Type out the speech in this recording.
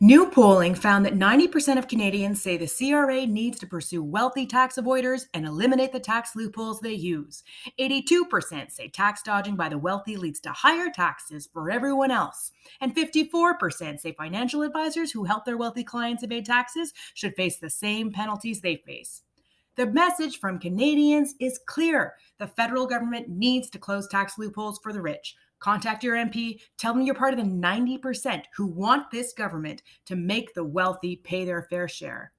New polling found that 90% of Canadians say the CRA needs to pursue wealthy tax avoiders and eliminate the tax loopholes they use. 82% say tax dodging by the wealthy leads to higher taxes for everyone else. And 54% say financial advisors who help their wealthy clients evade taxes should face the same penalties they face. The message from Canadians is clear. The federal government needs to close tax loopholes for the rich. Contact your MP. Tell them you're part of the 90% who want this government to make the wealthy pay their fair share.